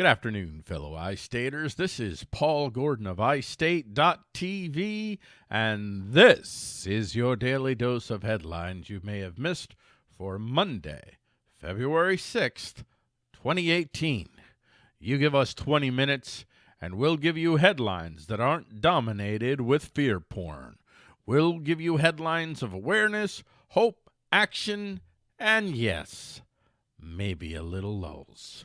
Good afternoon, fellow iStaters. This is Paul Gordon of iState.tv, and this is your daily dose of headlines you may have missed for Monday, February 6th, 2018. You give us 20 minutes, and we'll give you headlines that aren't dominated with fear porn. We'll give you headlines of awareness, hope, action, and yes, maybe a little lulls.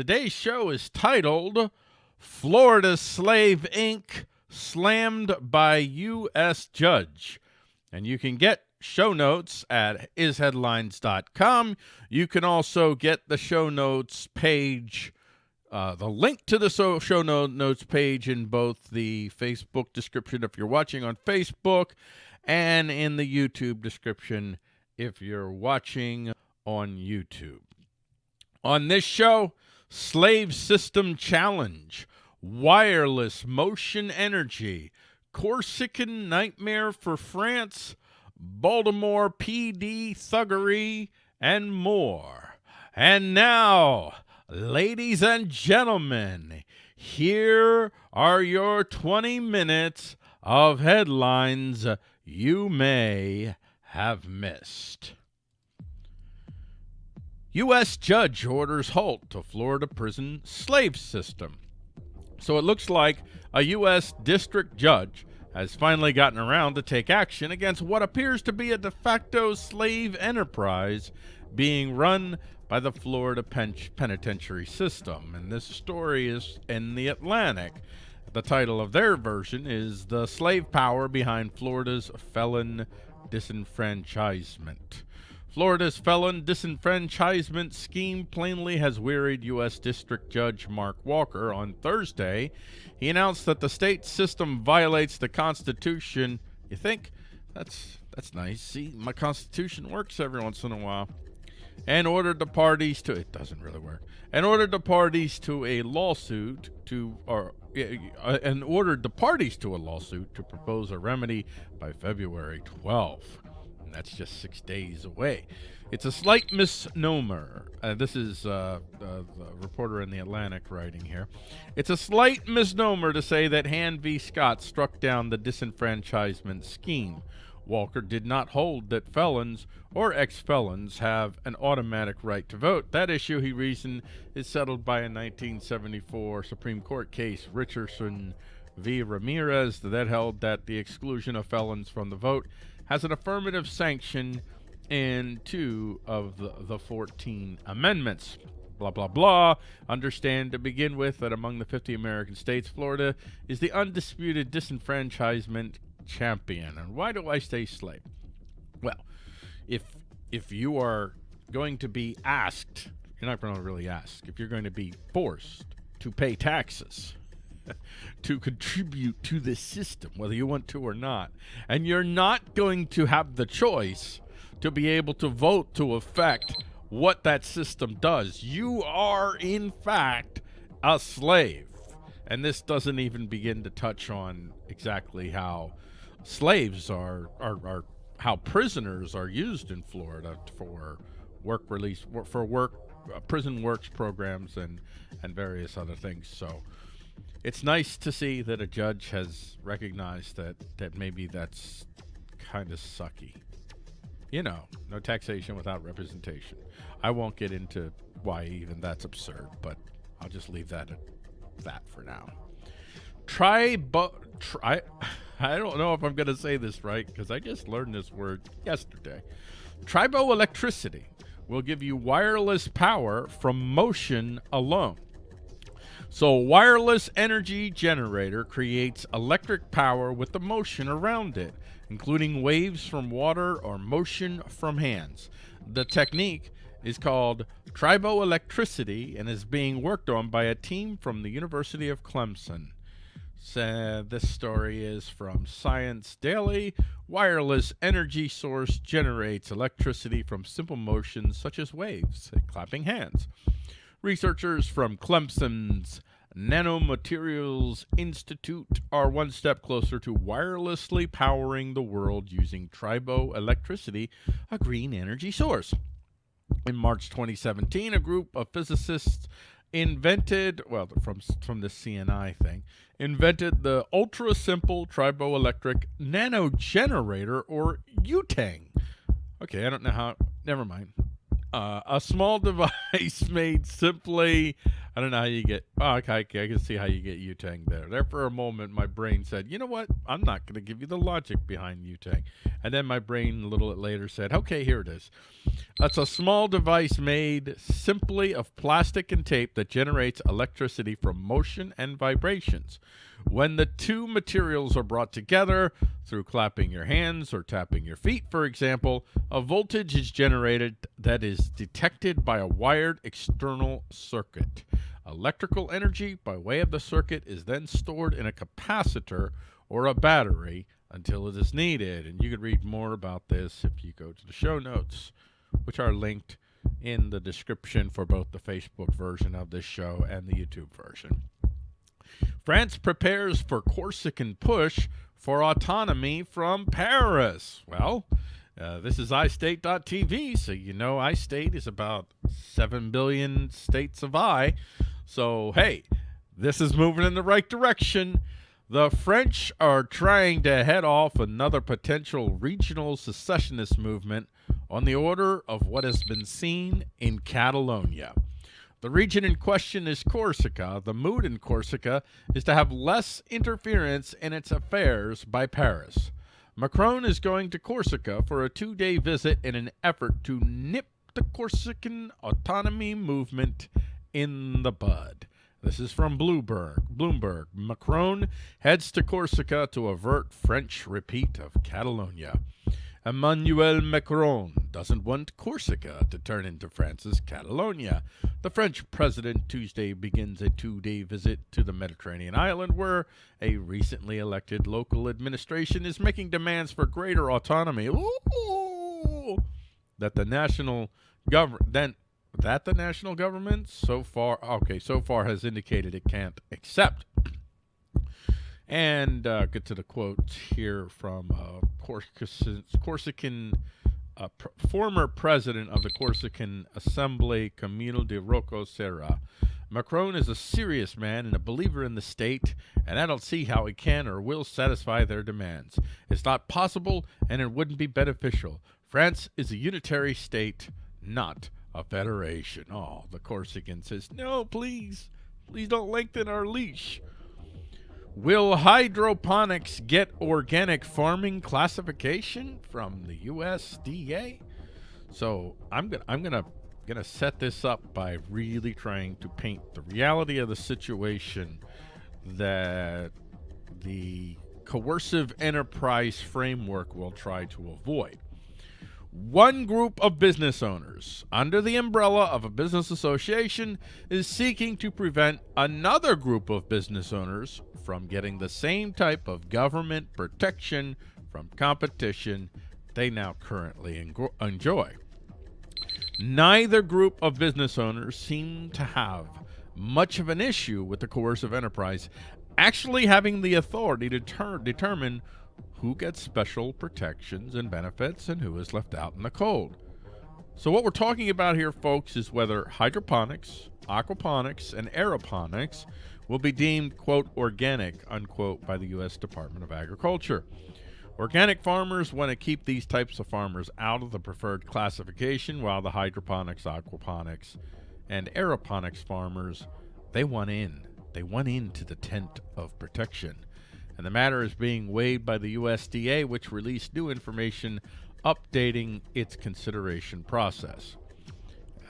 Today's show is titled Florida Slave Inc. Slammed by U.S. Judge. And you can get show notes at isheadlines.com. You can also get the show notes page, uh, the link to the show notes page in both the Facebook description if you're watching on Facebook and in the YouTube description if you're watching on YouTube. On this show, Slave System Challenge, Wireless Motion Energy, Corsican Nightmare for France, Baltimore PD Thuggery, and more. And now, ladies and gentlemen, here are your 20 minutes of headlines you may have missed. U.S. judge orders halt to Florida prison slave system. So it looks like a U.S. district judge has finally gotten around to take action against what appears to be a de facto slave enterprise being run by the Florida pen penitentiary system. And this story is in the Atlantic. The title of their version is The Slave Power Behind Florida's Felon Disenfranchisement. Florida's felon disenfranchisement scheme plainly has wearied U.S. District Judge Mark Walker on Thursday. He announced that the state system violates the Constitution. You think? That's that's nice. See, my Constitution works every once in a while. And ordered the parties to it doesn't really work. And ordered the parties to a lawsuit to or uh, and ordered the parties to a lawsuit to propose a remedy by February 12th that's just six days away. It's a slight misnomer. Uh, this is uh, uh, the reporter in the Atlantic writing here. It's a slight misnomer to say that Hand v. Scott struck down the disenfranchisement scheme. Walker did not hold that felons or ex-felons have an automatic right to vote. That issue, he reasoned, is settled by a 1974 Supreme Court case, Richardson v. Ramirez, that held that the exclusion of felons from the vote has an affirmative sanction in two of the, the 14 amendments. Blah, blah, blah. Understand to begin with that among the 50 American states, Florida is the undisputed disenfranchisement champion. And why do I say slave? Well, if if you are going to be asked, you're not going to really ask, if you're going to be forced to pay taxes, to contribute to the system, whether you want to or not. And you're not going to have the choice to be able to vote to affect what that system does. You are, in fact, a slave. And this doesn't even begin to touch on exactly how slaves are, are, are how prisoners are used in Florida for work release, for work, uh, prison works programs and, and various other things. So, it's nice to see that a judge has recognized that that maybe that's kind of sucky. You know, no taxation without representation. I won't get into why even that's absurd, but I'll just leave that at that for now. Try, but try. I don't know if I'm going to say this right because I just learned this word yesterday. Triboelectricity will give you wireless power from motion alone. So wireless energy generator creates electric power with the motion around it, including waves from water or motion from hands. The technique is called triboelectricity and is being worked on by a team from the University of Clemson. So this story is from Science Daily. Wireless energy source generates electricity from simple motions such as waves, clapping hands. Researchers from Clemson's Nanomaterials Institute are one step closer to wirelessly powering the world using triboelectricity, a green energy source. In March 2017, a group of physicists invented, well, from, from the CNI thing, invented the ultra simple triboelectric nanogenerator or UTANG. Okay, I don't know how, never mind. Uh, a small device made simply I don't know how you get. Oh, okay, I can see how you get Utang there. There for a moment, my brain said, "You know what? I'm not going to give you the logic behind Utang." And then my brain, a little bit later, said, "Okay, here it is. That's a small device made simply of plastic and tape that generates electricity from motion and vibrations. When the two materials are brought together through clapping your hands or tapping your feet, for example, a voltage is generated that is detected by a wired external circuit." Electrical energy by way of the circuit is then stored in a capacitor or a battery until it is needed. And you can read more about this if you go to the show notes, which are linked in the description for both the Facebook version of this show and the YouTube version. France prepares for Corsican push for autonomy from Paris. Well, uh, this is iState.tv, so you know iState is about 7 billion states of I. So, hey, this is moving in the right direction. The French are trying to head off another potential regional secessionist movement on the order of what has been seen in Catalonia. The region in question is Corsica. The mood in Corsica is to have less interference in its affairs by Paris. Macron is going to Corsica for a two-day visit in an effort to nip the Corsican autonomy movement in the bud. This is from Bloomberg. Bloomberg. Macron heads to Corsica to avert French repeat of Catalonia. Emmanuel Macron doesn't want Corsica to turn into France's Catalonia. The French president Tuesday begins a two-day visit to the Mediterranean island where a recently elected local administration is making demands for greater autonomy. Ooh, that the national government that the national government so far okay so far has indicated it can't accept and uh, get to the quote here from uh, Corsican, Corsican uh, pr former president of the Corsican Assembly, Camilo de Rocca Serra. Macron is a serious man and a believer in the state, and I don't see how he can or will satisfy their demands. It's not possible, and it wouldn't be beneficial. France is a unitary state, not a federation. Oh, the Corsican says, no, please. Please don't lengthen our leash. Will hydroponics get organic farming classification from the USDA? So I'm gonna I'm gonna gonna set this up by really trying to paint the reality of the situation that the coercive enterprise framework will try to avoid. One group of business owners, under the umbrella of a business association, is seeking to prevent another group of business owners from getting the same type of government protection from competition they now currently enjoy. Neither group of business owners seem to have much of an issue with the coercive enterprise actually having the authority to determine who gets special protections and benefits and who is left out in the cold. So what we're talking about here, folks, is whether hydroponics, aquaponics, and aeroponics will be deemed, quote, organic, unquote, by the U.S. Department of Agriculture. Organic farmers want to keep these types of farmers out of the preferred classification, while the hydroponics, aquaponics, and aeroponics farmers, they want in. They want into the tent of protection and the matter is being weighed by the USDA, which released new information updating its consideration process.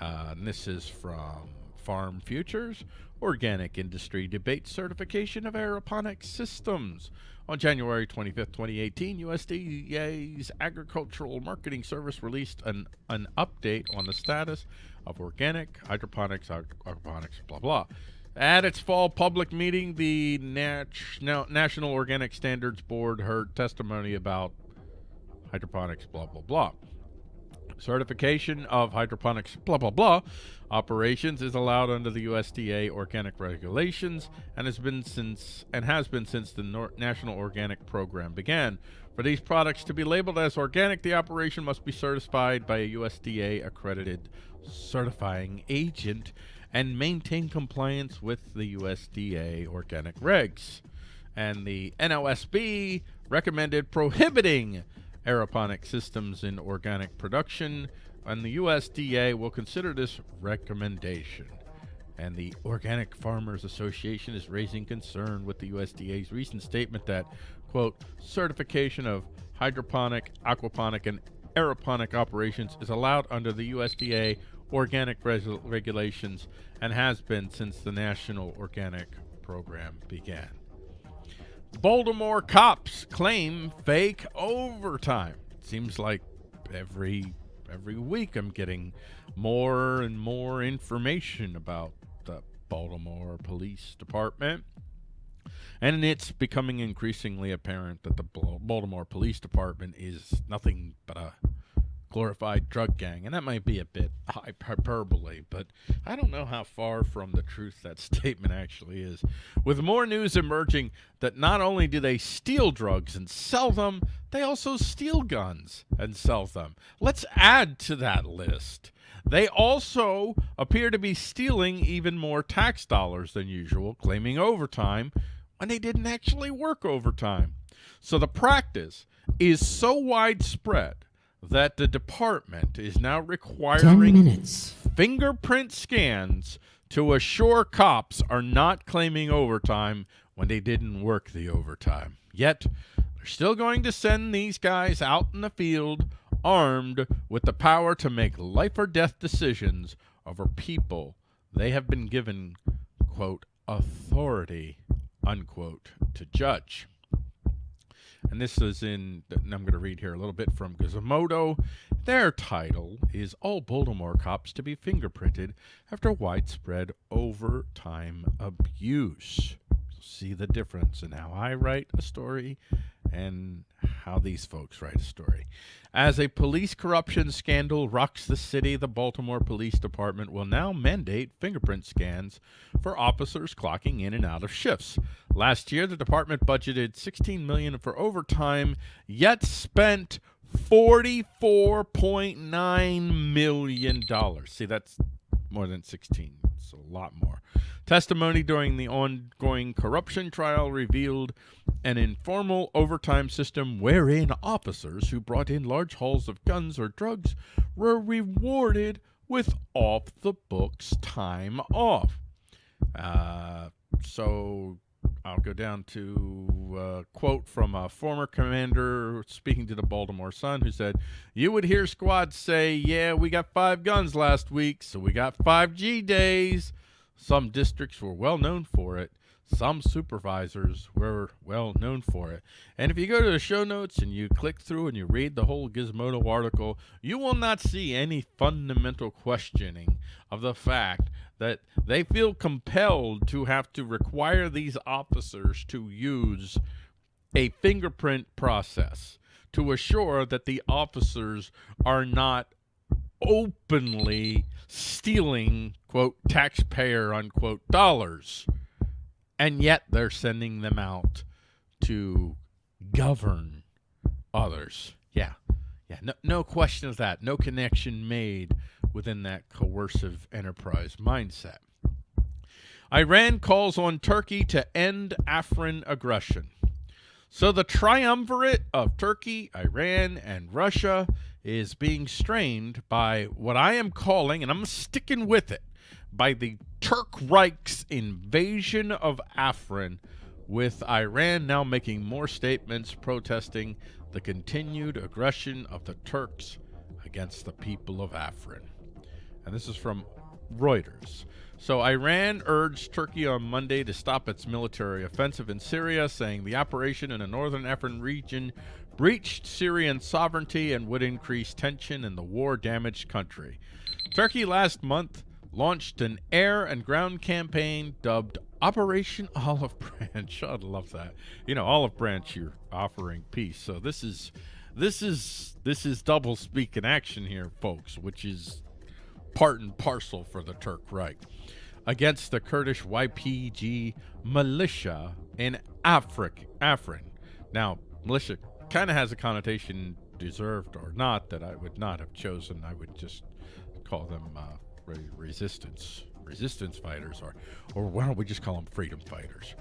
Uh, this is from Farm Futures, Organic Industry Debate Certification of Aeroponic Systems. On January 25, 2018, USDA's Agricultural Marketing Service released an, an update on the status of organic, hydroponics, aquaponics, blah, blah. At its fall public meeting, the Nat National Organic Standards Board heard testimony about hydroponics, blah, blah, blah. Certification of hydroponics, blah, blah, blah, operations is allowed under the USDA organic regulations and has been since and has been since the Nor National Organic Program began. For these products to be labeled as organic, the operation must be certified by a USDA accredited certifying agent and maintain compliance with the USDA organic regs. And the NOSB recommended prohibiting aeroponic systems in organic production, and the USDA will consider this recommendation. And the Organic Farmers Association is raising concern with the USDA's recent statement that, quote, certification of hydroponic, aquaponic, and aeroponic operations is allowed under the USDA organic regulations and has been since the National Organic Program began. Baltimore cops claim fake overtime. Seems like every every week I'm getting more and more information about the Baltimore Police Department. And it's becoming increasingly apparent that the Baltimore Police Department is nothing but a glorified drug gang. And that might be a bit hyperbole, but I don't know how far from the truth that statement actually is. With more news emerging that not only do they steal drugs and sell them, they also steal guns and sell them. Let's add to that list. They also appear to be stealing even more tax dollars than usual, claiming overtime when they didn't actually work overtime. So the practice is so widespread that the department is now requiring fingerprint scans to assure cops are not claiming overtime when they didn't work the overtime. Yet, they're still going to send these guys out in the field armed with the power to make life or death decisions over people they have been given, quote, authority, unquote, to judge. And this is in, I'm going to read here a little bit from Gizmodo. Their title is All Baltimore Cops to be Fingerprinted After Widespread Overtime Abuse. See the difference in how I write a story and how these folks write a story. As a police corruption scandal rocks the city, the Baltimore Police Department will now mandate fingerprint scans for officers clocking in and out of shifts. Last year, the department budgeted 16 million for overtime, yet spent 44.9 million dollars. See, that's more than 16. A lot more. Testimony during the ongoing corruption trial revealed an informal overtime system wherein officers who brought in large hauls of guns or drugs were rewarded with off the books time off. Uh, so I'll go down to a quote from a former commander speaking to the Baltimore Sun who said, You would hear squads say, Yeah, we got five guns last week, so we got 5G days. Some districts were well known for it. Some supervisors were well known for it. And if you go to the show notes and you click through and you read the whole Gizmodo article, you will not see any fundamental questioning of the fact that they feel compelled to have to require these officers to use a fingerprint process to assure that the officers are not openly stealing, quote, taxpayer, unquote, dollars. And yet they're sending them out to govern others. Yeah. Yeah. No, no question of that. No connection made within that coercive enterprise mindset. Iran calls on Turkey to end Afrin aggression. So the triumvirate of Turkey, Iran, and Russia is being strained by what I am calling, and I'm sticking with it, by the Turk Reich's invasion of Afrin, with Iran now making more statements protesting the continued aggression of the Turks against the people of Afrin. And this is from Reuters. So Iran urged Turkey on Monday to stop its military offensive in Syria, saying the operation in the northern Afrin region breached Syrian sovereignty and would increase tension in the war-damaged country. Turkey last month launched an air and ground campaign dubbed Operation Olive Branch. I'd love that. You know, Olive Branch, you're offering peace. So this is this is this is double speak in action here, folks, which is part and parcel for the Turk Reich against the Kurdish YPG militia in Afrik, Afrin. Now, militia kind of has a connotation, deserved or not, that I would not have chosen. I would just call them uh, resistance resistance fighters, or, or why don't we just call them freedom fighters?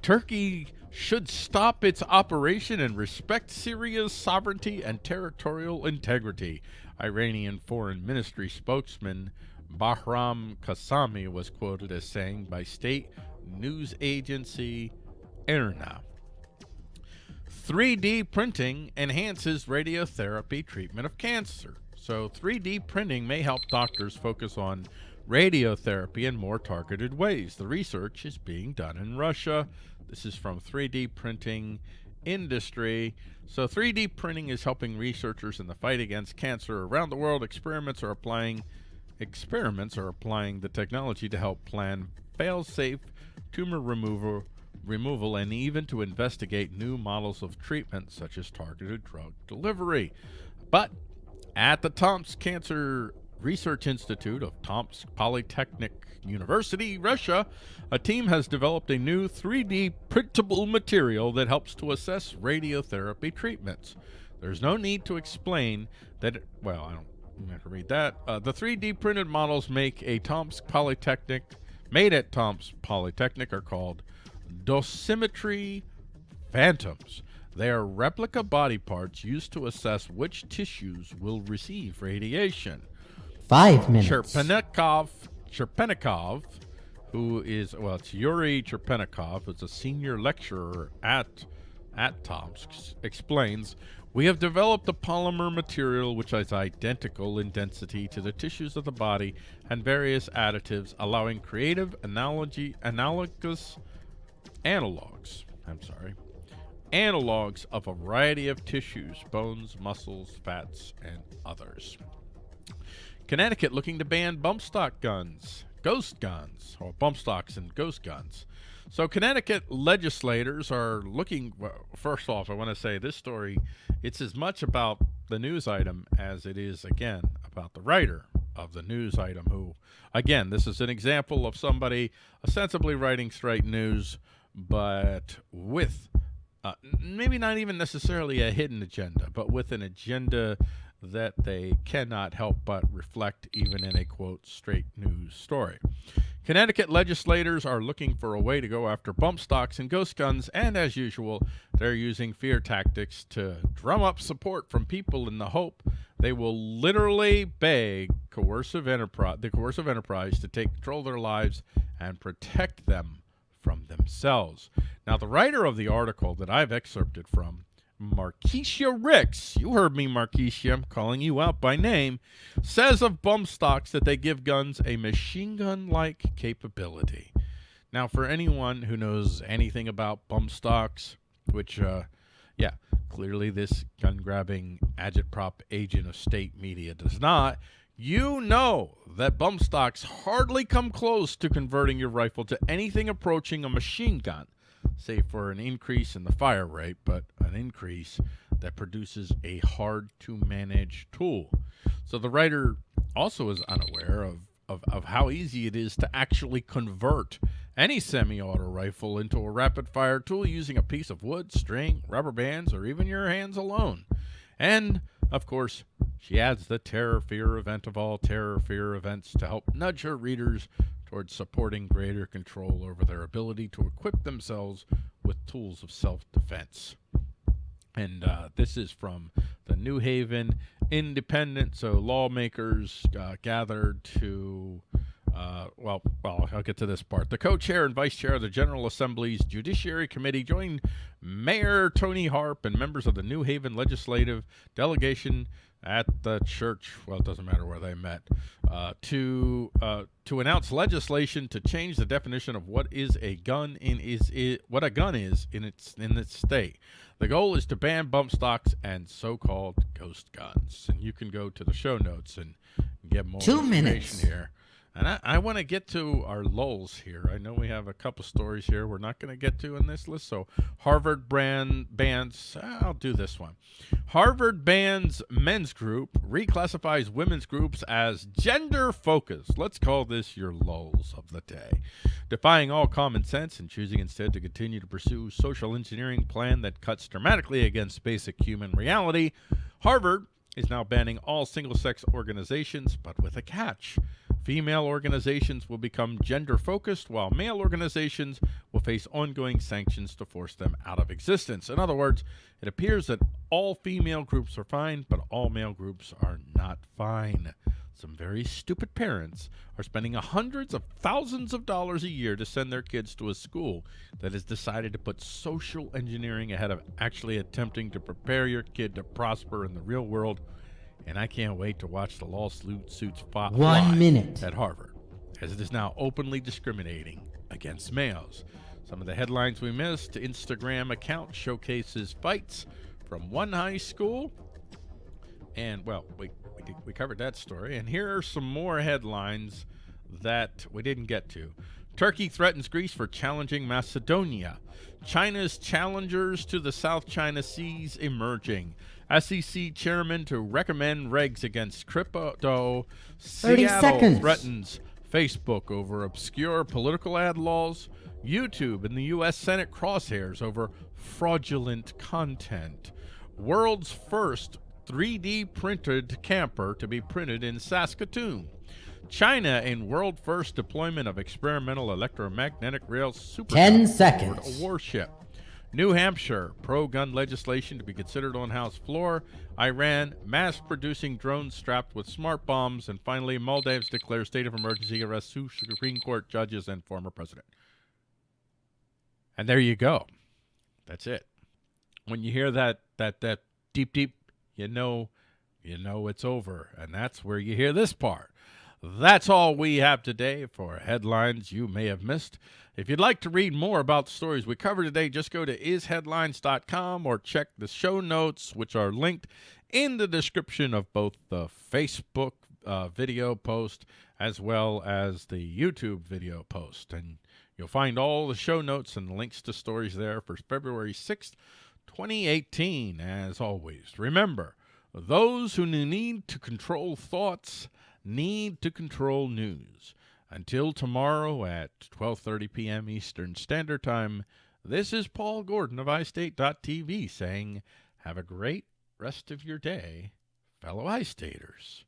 Turkey should stop its operation and respect Syria's sovereignty and territorial integrity. Iranian Foreign Ministry spokesman Bahram Qasemi was quoted as saying by state news agency IRNA. 3D printing enhances radiotherapy treatment of cancer. So 3D printing may help doctors focus on radiotherapy in more targeted ways. The research is being done in Russia. This is from 3D printing industry. So 3D printing is helping researchers in the fight against cancer around the world. Experiments are applying experiments are applying the technology to help plan fail-safe tumor removal removal and even to investigate new models of treatment such as targeted drug delivery. But at the Tomsk Cancer Research Institute of Tomsk Polytechnic University, Russia, a team has developed a new 3D printable material that helps to assess radiotherapy treatments. There's no need to explain that, it, well, I don't have to read that. Uh, the 3D printed models make a Tomsk Polytechnic, made at Tomsk Polytechnic are called dosimetry phantoms. They are replica body parts used to assess which tissues will receive radiation. Five minutes. Cherpenikov, Cherpenikov, who is, well, it's Yuri Cherpenikov, who's a senior lecturer at, at Tomsk, explains, we have developed a polymer material which is identical in density to the tissues of the body and various additives, allowing creative analogy, analogous analogs, I'm sorry, analogs of a variety of tissues, bones, muscles, fats, and others. Connecticut looking to ban bump stock guns, ghost guns, or bump stocks and ghost guns. So Connecticut legislators are looking, well, first off, I want to say this story, it's as much about the news item as it is, again, about the writer of the news item who, again, this is an example of somebody ostensibly writing straight news, but with uh, maybe not even necessarily a hidden agenda, but with an agenda that they cannot help but reflect even in a quote straight news story. Connecticut legislators are looking for a way to go after bump stocks and ghost guns, and as usual, they're using fear tactics to drum up support from people in the hope they will literally beg coercive enterprise, the coercive enterprise to take control of their lives and protect them from themselves. Now, the writer of the article that I've excerpted from Markeshia Ricks, you heard me, Markeshia, I'm calling you out by name, says of bump stocks that they give guns a machine gun-like capability. Now, for anyone who knows anything about bump stocks, which, uh, yeah, clearly this gun-grabbing agitprop agent of state media does not, you know that bump stocks hardly come close to converting your rifle to anything approaching a machine gun save for an increase in the fire rate, but an increase that produces a hard to manage tool. So the writer also is unaware of, of, of how easy it is to actually convert any semi-auto rifle into a rapid fire tool using a piece of wood, string, rubber bands, or even your hands alone. And of course, she adds the terror fear event of all terror fear events to help nudge her readers towards supporting greater control over their ability to equip themselves with tools of self-defense. And uh, this is from the New Haven Independent. So lawmakers uh, gathered to, uh, well, well, I'll get to this part. The co-chair and vice chair of the General Assembly's Judiciary Committee joined Mayor Toni Harp and members of the New Haven legislative delegation at the church. Well, it doesn't matter where they met uh, to uh, to announce legislation to change the definition of what is a gun in is, is what a gun is in its in its state. The goal is to ban bump stocks and so-called ghost guns. And you can go to the show notes and get more Two information minutes. here. And I, I want to get to our lulls here. I know we have a couple stories here we're not going to get to in this list. So Harvard brand bans, I'll do this one. Harvard bans men's group, reclassifies women's groups as gender focused. Let's call this your lulls of the day. Defying all common sense and choosing instead to continue to pursue social engineering plan that cuts dramatically against basic human reality, Harvard is now banning all single sex organizations, but with a catch. Female organizations will become gender focused, while male organizations will face ongoing sanctions to force them out of existence. In other words, it appears that all female groups are fine, but all male groups are not fine. Some very stupid parents are spending hundreds of thousands of dollars a year to send their kids to a school that has decided to put social engineering ahead of actually attempting to prepare your kid to prosper in the real world and I can't wait to watch the lawsuits fought One minute. at Harvard, as it is now openly discriminating against males. Some of the headlines we missed Instagram account showcases fights from one high school. And, well, we, we, we covered that story. And here are some more headlines that we didn't get to. Turkey threatens Greece for challenging Macedonia. China's challengers to the South China Seas emerging. SEC chairman to recommend regs against crypto. 30 Seattle seconds. threatens Facebook over obscure political ad laws. YouTube and the U.S. Senate crosshairs over fraudulent content. World's first 3D printed camper to be printed in Saskatoon. China in world first deployment of experimental electromagnetic rail super 10 seconds. warship. New Hampshire, pro gun legislation to be considered on House floor. Iran, mass producing drones strapped with smart bombs. And finally, Maldives declares state of emergency, arrests two Supreme Court judges and former president. And there you go. That's it. When you hear that, that, that deep, deep, you know, you know it's over. And that's where you hear this part. That's all we have today for headlines you may have missed. If you'd like to read more about the stories we covered today, just go to isheadlines.com or check the show notes, which are linked in the description of both the Facebook uh, video post as well as the YouTube video post. And you'll find all the show notes and links to stories there for February 6th, 2018. As always, remember, those who need to control thoughts need to control news. Until tomorrow at 12:30 p.m. Eastern Standard Time, this is Paul Gordon of iState.tv saying, "Have a great rest of your day, fellow iStaters."